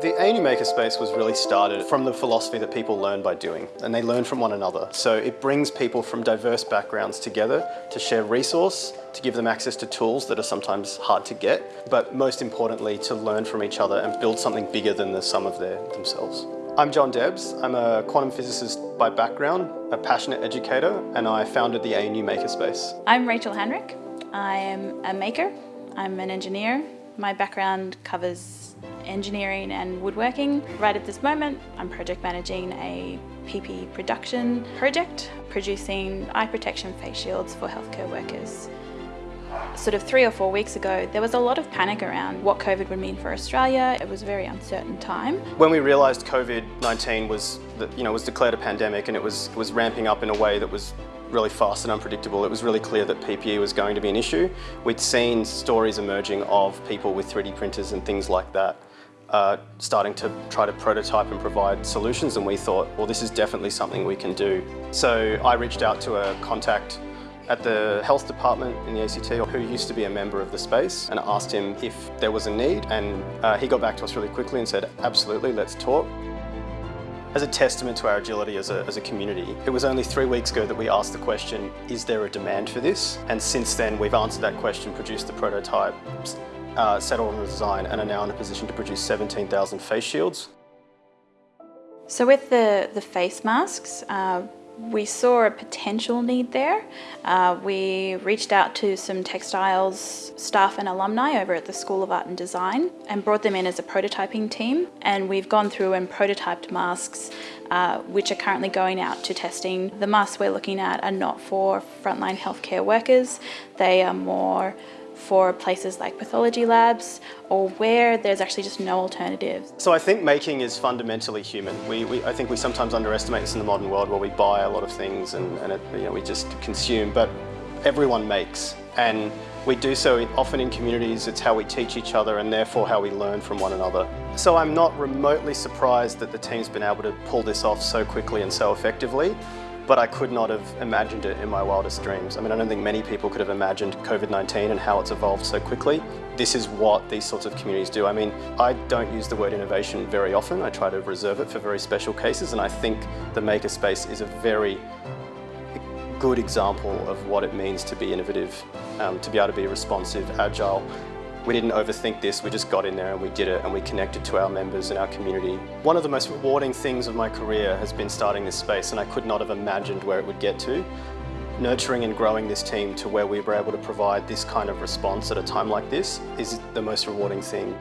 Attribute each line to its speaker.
Speaker 1: The ANU Makerspace was really started from the philosophy that people learn by doing, and they learn from one another. So it brings people from diverse backgrounds together to share resource, to give them access to tools that are sometimes hard to get, but most importantly to learn from each other and build something bigger than the sum of their themselves. I'm John Debs. I'm a quantum physicist by background, a passionate educator, and I founded the ANU Makerspace.
Speaker 2: I'm Rachel Henrik. I am a maker. I'm an engineer. My background covers engineering and woodworking. Right at this moment, I'm project managing a PP production project, producing eye protection face shields for healthcare workers. Sort of three or four weeks ago, there was a lot of panic around what COVID would mean for Australia. It was a very uncertain time.
Speaker 1: When we realised COVID-19 was, you know, was declared a pandemic and it was, was ramping up in a way that was really fast and unpredictable. It was really clear that PPE was going to be an issue. We'd seen stories emerging of people with 3D printers and things like that uh, starting to try to prototype and provide solutions and we thought, well, this is definitely something we can do. So I reached out to a contact at the health department in the ACT who used to be a member of the space and asked him if there was a need and uh, he got back to us really quickly and said, absolutely, let's talk. As a testament to our agility as a, as a community, it was only three weeks ago that we asked the question, is there a demand for this? And since then, we've answered that question, produced the prototype, uh, settled on the design and are now in a position to produce 17,000 face shields.
Speaker 2: So with the, the face masks, uh, we saw a potential need there. Uh, we reached out to some textiles staff and alumni over at the School of Art and Design and brought them in as a prototyping team. And we've gone through and prototyped masks uh, which are currently going out to testing. The masks we're looking at are not for frontline healthcare workers. They are more for places like pathology labs or where there's actually just no alternatives.
Speaker 1: So I think making is fundamentally human. We, we, I think we sometimes underestimate this in the modern world where we buy a lot of things and, and it, you know, we just consume, but everyone makes. And we do so often in communities, it's how we teach each other and therefore how we learn from one another. So I'm not remotely surprised that the team's been able to pull this off so quickly and so effectively but I could not have imagined it in my wildest dreams. I mean, I don't think many people could have imagined COVID-19 and how it's evolved so quickly. This is what these sorts of communities do. I mean, I don't use the word innovation very often. I try to reserve it for very special cases, and I think the makerspace is a very good example of what it means to be innovative, um, to be able to be responsive, agile, we didn't overthink this, we just got in there and we did it and we connected to our members and our community. One of the most rewarding things of my career has been starting this space and I could not have imagined where it would get to. Nurturing and growing this team to where we were able to provide this kind of response at a time like this is the most rewarding thing.